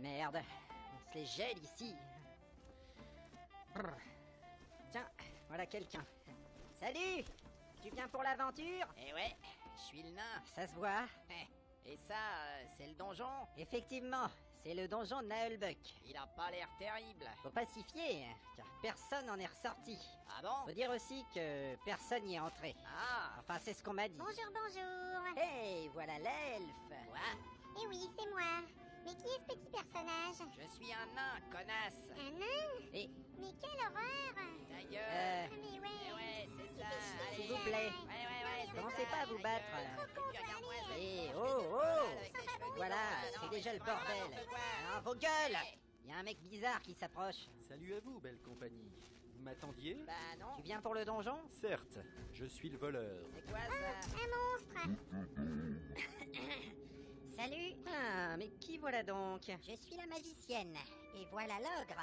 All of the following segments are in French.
Merde, on se les gèle ici. Brr. Tiens, voilà quelqu'un. Salut Tu viens pour l'aventure? Eh ouais, je suis le nain. Ça se voit Eh, Et ça, euh, c'est le donjon? Effectivement, c'est le donjon de Naelbuck. Il a pas l'air terrible. Faut pas s'y fier, car personne n'en est ressorti. Ah bon? Faut dire aussi que personne n'y est entré. Ah Enfin, c'est ce qu'on m'a dit. Bonjour, bonjour. Hey, voilà l'elfe Quoi? Eh oui, c'est moi. Mais qui est ce petit personnage? Je suis un nain, connasse. Un nain? Et, Mais quelle horreur! Ta gueule euh, Ah, Mais ouais. Ouais, c'est ça, S'il vous plaît. Ouais, ouais, ouais, Commencez ça, pas à vous battre. Et oh, oh. voilà, c'est déjà le bordel. Ah, vos gueules. Il y a un mec bizarre qui s'approche. Salut à vous, belle compagnie. Vous m'attendiez? Bah non, Tu viens pour le donjon? Certes, je suis le voleur. c'est quoi ça? Un monstre Salut Ah, mais qui voilà donc Je suis la magicienne. Et voilà l'ogre.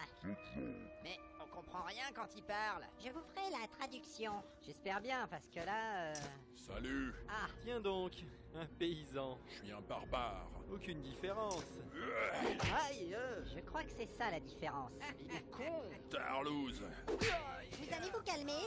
Mais on comprend rien quand il parle. Je vous ferai la traduction. J'espère bien, parce que là... euh, Salut, Ah, Tiens donc, un paysan. je suis un barbare. Aucune différence. aïe euh, Je crois que c'est ça la différence. Il est con Tarlouse. Vous allez vous calmer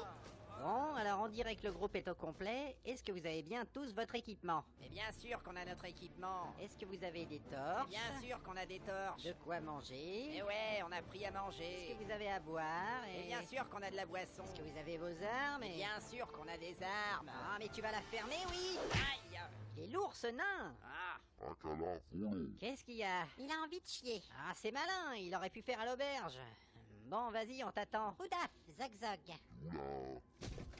Bon, alors on dirait que le groupe est au complet. Est-ce que vous avez bien tous votre équipement? Mais bien sûr qu'on a notre équipement. Est-ce que vous avez des torches? Bien sûr qu'on a des torches. De quoi manger? Et ouais, on a pris à Est-ce manger. que vous avez à boire? Et bien sûr qu'on a de la boisson. Est-ce que vous avez vos armes? Et bien sûr qu'on a des armes. Ah, mais tu vas la fermer, oui Aïe Il est lourd, ce nain Ah Qu'est-ce qu'il y a? Il a envie de chier. Ah, c'est malin, il aurait pu faire à l'auberge. Bon, vas-y, on t'attend. Oudaf, zog zog.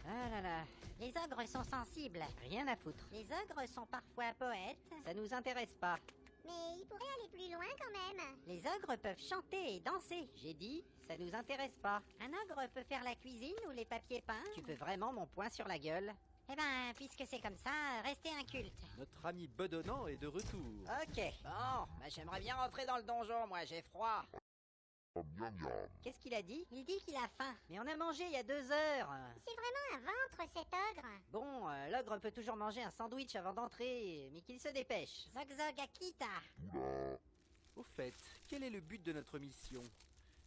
Ah là là, Les ogres sont sensibles. rien à foutre. Les ogres sont parfois poètes. Ça nous intéresse pas. Mais ils pourraient aller plus loin quand même. Les ogres peuvent chanter et danser. J'ai dit, ça nous intéresse pas. Un ogre peut faire la cuisine ou les papiers peints. Tu veux vraiment mon poing sur la gueule? Eh ben, puisque c'est comme ça, restez inculte. Notre ami bedonnant est de retour. Ok. Bon, bah j'aimerais bien rentrer dans le donjon, moi, j'ai froid. Qu'est-ce qu'il a dit? Il dit qu'il a faim. Mais on a mangé il y a deux heures. C'est vraiment un ventre cet ogre. Bon, euh, l'ogre peut toujours manger un sandwich avant d'entrer, mais qu'il se dépêche. Zog zog Akita. Au fait, quel est le but de notre mission?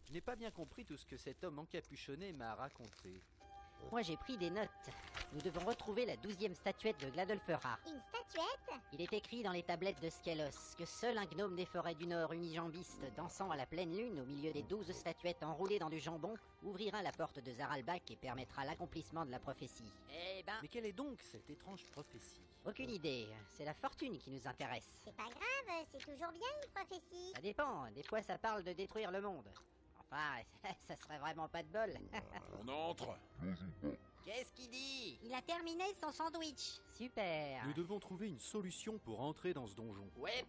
Je n'ai pas bien compris tout ce que cet homme encapuchonné m'a raconté. Moi j'ai pris des notes. Nous devons retrouver la douzième statuette de Gladolfera. Une statuette? Il est écrit dans les tablettes de Skelos que seul un gnome des forêts du Nord unijambiste dansant à la pleine lune au milieu des douze statuettes enroulées dans du jambon ouvrira la porte de Zaralbak et permettra l'accomplissement de la prophétie. Eh ben, Mais quelle est donc cette étrange prophétie? Aucune idée, c'est la fortune qui nous intéresse. C'est pas grave, c'est toujours bien une prophétie. Ça dépend, des fois ça parle de détruire le monde. Enfin, ça serait vraiment pas de bol. On entre qu'est-ce qu'il dit? Il a terminé son sandwich. Super. Nous devons trouver une solution pour entrer dans ce donjon. Ouais,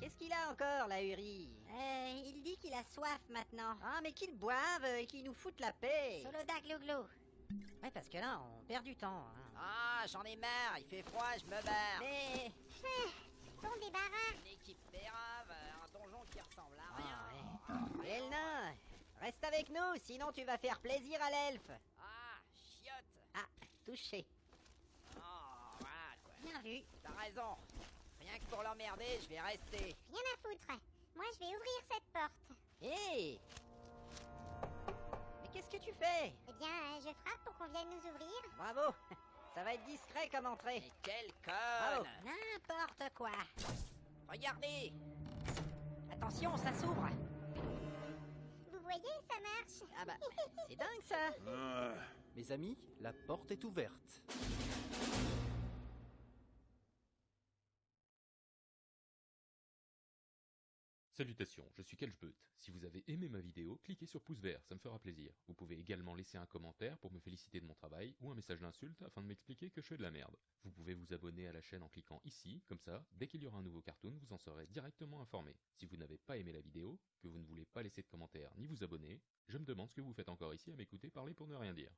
Qu'est-ce qu'il a encore, la Uri Euh, il dit qu'il a soif maintenant. Ah, mais qu'il boive et qu'il nous foute la paix. Soloda glouglou. Ouais, parce que là, on perd du temps. hein. Ah, j'en ai marre, il fait froid, je me barre. Mais... Bon débarras. Une équipe pérave, un donjon qui ressemble à rien. Ah, ouais. Et le nain Reste avec nous, sinon tu vas faire plaisir à l'elfe. Touché. Oh, voilà quoi. Bien vu. T'as raison. Rien que pour l'emmerder, je vais rester. Rien à foutre. Moi, je vais ouvrir cette porte. Hé Mais qu'est-ce que tu fais? Eh bien, euh, je frappe pour qu'on vienne nous ouvrir. Bravo Ça va être discret comme entrée. Mais quelle conne N'importe quoi. Regardez Attention, ça s'ouvre Vous voyez, ça marche. Ah bah, c'est dingue ça Ah, Mes amis, la porte est ouverte. Salutations, je suis Kelchbeut. Si vous avez aimé ma vidéo, cliquez sur pouce vert, ça me fera plaisir. Vous pouvez également laisser un commentaire pour me féliciter de mon travail ou un message d'insulte afin de m'expliquer que je fais de la merde. Vous pouvez vous abonner à la chaîne en cliquant ici, comme ça, dès qu'il y aura un nouveau cartoon, vous en serez directement informé. Si vous n'avez pas aimé la vidéo, que vous ne voulez pas laisser de commentaire ni vous abonner, je me demande ce que vous faites encore ici à m'écouter parler pour ne rien dire.